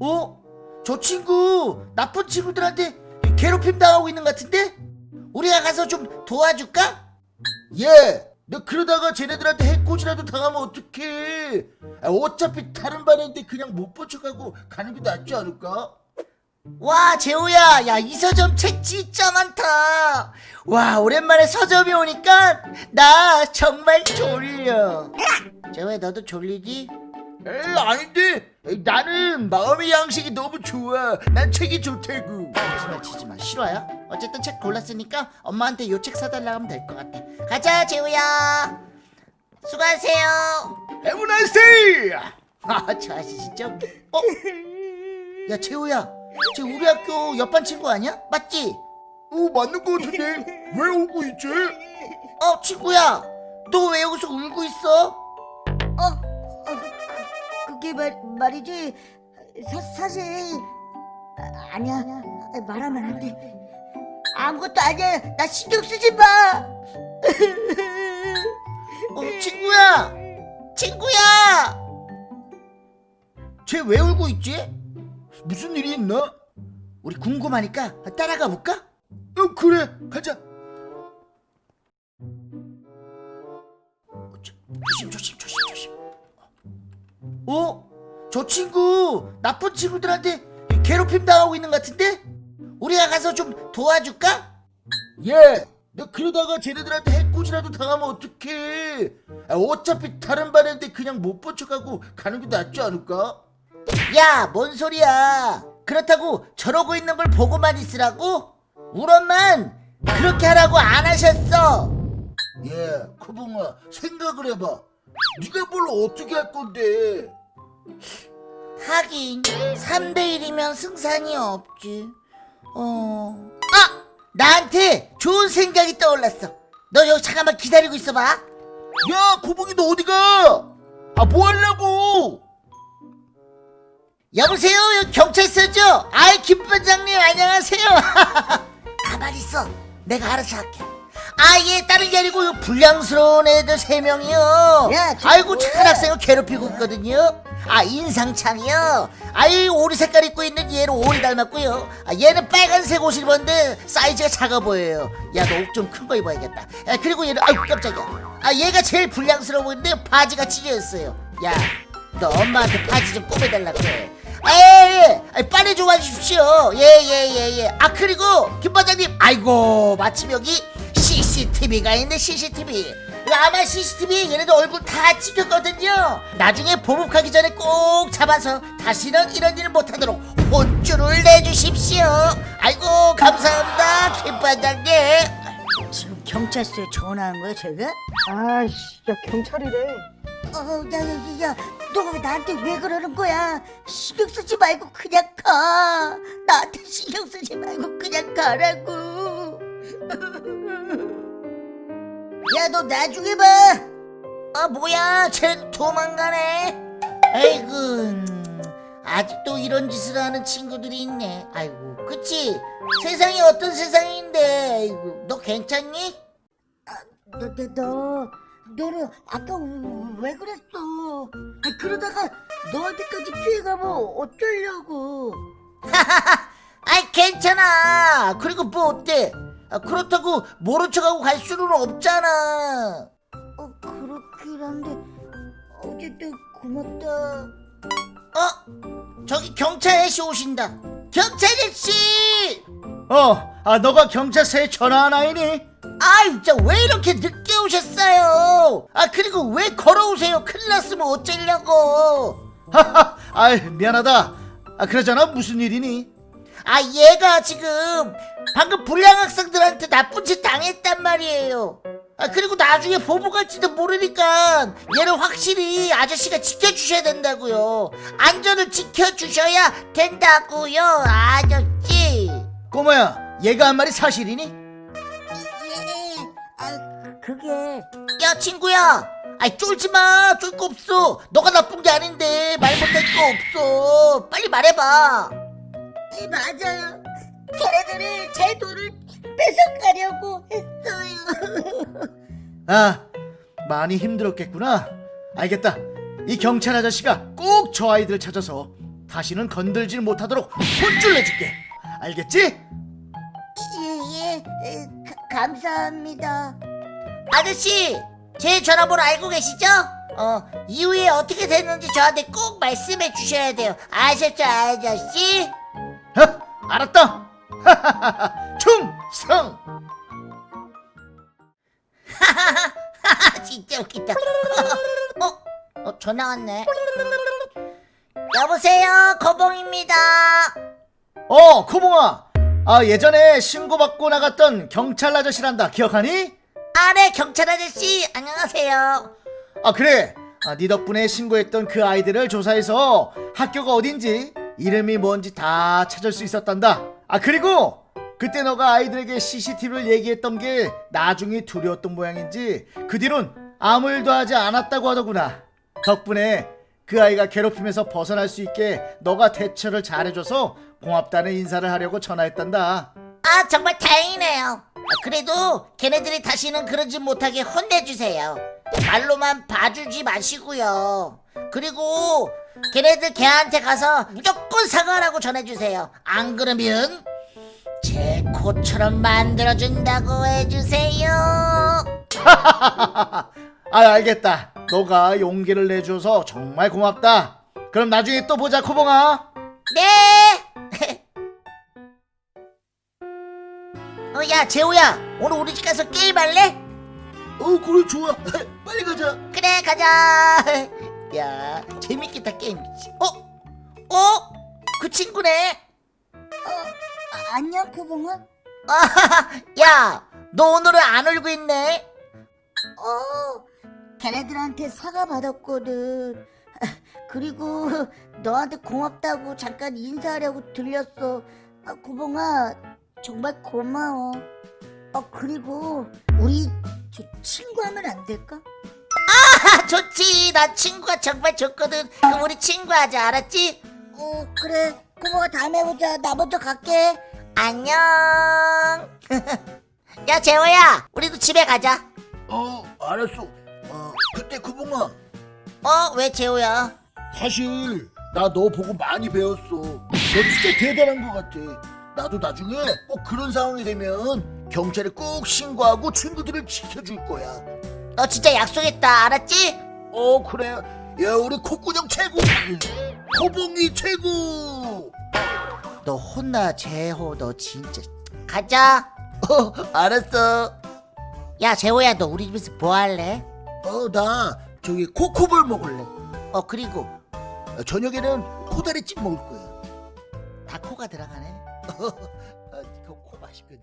어? 저 친구 나쁜 친구들한테 괴롭힘 당하고 있는 것 같은데? 우리가 가서 좀 도와줄까? 예! 너 그러다가 쟤네들한테 해코지라도 당하면 어떡해 아, 어차피 다른 반인데 그냥 못 뻗쳐가고 가는 게 낫지 않을까? 와 재호야 야 이 서점 책 진짜 많다 와 오랜만에 서점에 오니까 나 정말 졸려 재호야 너도 졸리지? 에이 아닌데? 나는 마음의 양식이 너무 좋아. 난 책이 좋다고. 거짓말 치지 마. 실화야? 어쨌든 책 골랐으니까 엄마한테 요 책 사달라 하면 될 것 같아. 가자 재호야. 수고하세요. Have a nice day. 아저 아저씨 진짜 어? 야 재호야. 쟤 우리 학교 옆반 친구 아니야? 맞지? 어 맞는 거 같은데. 왜 울고 있지? 어 친구야. 너 왜 여기서 울고 있어? 어, 어 그, 그게 말, 말이지. 사, 사실 아, 아니야. 말하면 안돼. 아무것도 아니야. 나 신경 쓰지 마. 어 친구야. 친구야. 쟤 왜 울고 있지? 무슨 일이 있나? 우리 궁금하니까 따라가 볼까? 어 그래. 가자. 어, 저, 조심 조심 조심 조심. 어? 저 친구 나쁜 친구들한테 괴롭힘 당하고 있는 것 같은데? 우리가 가서 좀 도와줄까? 예! 너 그러다가 쟤네들한테 해코지라도 당하면 어떡해 아, 어차피 다른 반인데 그냥 못 뻗쳐가고 가는 게 낫지 않을까? 야, 뭔 소리야? 그렇다고 저러고 있는 걸 보고만 있으라고? 우리 엄만 그렇게 하라고 안 하셨어. 예, 코봉아 생각을 해봐. 네가 뭘 어떻게 할 건데? 하긴 3대 1이면 승산이 없지. 어. 아, 나한테 좋은 생각이 떠올랐어. 너 여기 잠깐만 기다리고 있어봐. 야, 코봉이 너 어디가? 아, 뭐 하려고? 여보세요 여기 경찰서죠? 아이 김반장님 안녕하세요 가만히 있어 내가 알아서 할게 아예 다른 게 아니고 요 불량스러운 애들 세 명이요 야, 지금 아이고? 착한 학생을 괴롭히고 있거든요 아 인상창이요 아이 오리 색깔 입고 있는 얘는 오리 닮았고요 아, 얘는 빨간색 옷을 입었는데 사이즈가 작아 보여요 야 너 옷 좀 큰 거 입어야겠다 아, 그리고 얘는 아이고 깜짝이야 아 얘가 제일 불량스러워 보이는데 바지가 찢어졌어요 야 너 엄마한테 바지 좀. 아, 예, 빨리 좀 와주십시오. 예, 예, 예, 예. 아, 그리고, 김 반장님, 아이고, 마침 여기 CCTV가 있네, CCTV. 아마 CCTV에 얘네들 얼굴 다 찍혔거든요. 나중에 보복하기 전에 꼭 잡아서 다시는 이런 일을 못하도록 혼쭐을 내주십시오. 아이고, 감사합니다, 김 반장님. 지금 경찰서에 전화한 거야 제가? 아이씨, 야 경찰이래. 어, 야, 야, 야, 너가 왜 나한테 왜 그러는 거야? 신경 쓰지 말고 그냥 가. 나한테 신경 쓰지 말고 그냥 가라고. 야, 너 나중에 봐. 아 뭐야 쟤 도망가네 아이고 음, 아직도 이런 짓을 하는 친구들이 있네 아이고 그치 세상이 어떤 세상인데 아이고 너 괜찮니? 너, 너, 너, 너는 아까 왜 그랬어? 아, 그러다가 너한테까지 피해가면 어쩌려고? 아이 괜찮아 그리고 뭐 어때 아, 그렇다고 모른 척하고 갈 수는 없잖아 어, 그렇긴 한데 어쨌든 고맙다. 어? 저기 경찰 아저씨 오신다 경찰 아저씨 어, 아 너가 경찰서에 전화한 아이니? 아이 진짜 왜 이렇게 늦게 오셨어요 아 그리고 왜 걸어오세요 큰일 났으면 어쩌려고 하하, 아 미안하다. 아 그러잖아 무슨 일이니? 아 얘가 지금 방금 불량 학생들한테 나쁜 짓 당했단 말이에요. 아 그리고 나중에 보복 할지도 모르니까 얘를 확실히 아저씨가 지켜주셔야 된다고요. 안전을 지켜주셔야 된다고요 아저씨. 꼬마야, 얘가 한 말이 사실이니? 예, 아, 그게. 야 친구야. 아이 쫄지마. 쫄 거 없어. 너가 나쁜 게 아닌데 말 못할 거 없어. 빨리 말해봐 예, 맞아요. 걔네들이 제 돈을 뺏어가려고 했어요. 아, 많이 힘들었겠구나. 알겠다. 이 경찰 아저씨가 꼭 저 아이들 찾아서 다시는 건들질 못하도록 혼쭐 내줄게. 알겠지? 예예 감사합니다 아저씨, 제 전화번호 알고 계시죠? 어, 이후에 어떻게 됐는지 저한테 꼭 말씀해 주셔야 돼요. 아셨죠, 아저씨? 어? 알았다. 충성. 진짜 웃기다. 어? 어, 전화 왔네. 여보세요, 거봉입니다. 어, 코봉아. 아, 예전에 신고받고 나갔던 경찰 아저씨란다. 기억하니? 아, 네, 경찰 아저씨, 안녕하세요. 아, 그래. 아, 네 덕분에 신고했던 그 아이들을 조사해서 학교가 어딘지, 이름이 뭔지 다 찾을 수 있었단다. 아, 그리고 그때 너가 아이들에게 CCTV를 얘기했던 게 나중에 두려웠던 모양인지 그 뒤론 아무 일도 하지 않았다고 하더구나. 덕분에 그 아이가 괴롭힘에서 벗어날 수 있게 너가 대처를 잘해줘서 고맙다는 인사를 하려고 전화했단다. 아, 정말 다행이네요. 아, 그래도 걔네들이 다시는 그러지 못하게 혼내주세요. 말로만 봐주지 마시고요. 그리고 걔네들 걔한테 가서 무조건 사과라고 전해주세요. 안 그러면 제 코처럼 만들어준다고 해주세요. 아 알겠다 너가 용기를 내줘서 정말 고맙다 그럼 나중에 또 보자 코봉아 네. 어, 야, 재호야, 오늘 우리 집 가서 게임할래? 어 그래 좋아 빨리 가자 그래 가자 야 재밌겠다 게임이지? 어? 어? 그 친구네? 아, 안녕 코봉아. 야너 오늘은 안 울고 있네? 어 걔네들한테 사과 받았거든. 그리고 너한테 고맙다고 잠깐 인사하려고 들렸어. 아, 고봉아 정말 고마워. 어 그리고 우리 저 친구하면 안 될까? 아 좋지 나 친구가 정말 좋거든 그럼 우리 친구하자 알았지? 어 그래 고봉아 다음에 보자 나 먼저 갈게 안녕 야 재호야 우리도 집에 가자 어, 알았어. 어, 그때 구봉아, 어 왜 재호야 사실 나 너 보고 많이 배웠어. 너 진짜 대단한 것 같아. 나도 나중에 꼭 그런 상황이 되면 경찰에 꼭 신고하고 친구들을 지켜줄 거야. 너 진짜 약속했다 알았지? 어 그래. 야 우리 콧구녕 최고. 코봉이 최고. 너 혼나 재호. 너 진짜. 가자. 어 알았어. 야 재호야 너 우리 집에서 뭐 할래? 어 나 저기 코코볼 먹을래. 어 그리고? 어, 저녁에는 코다리찜 먹을 거야. 다 코가 들어가네. 아, 어, 그코 맛있거든.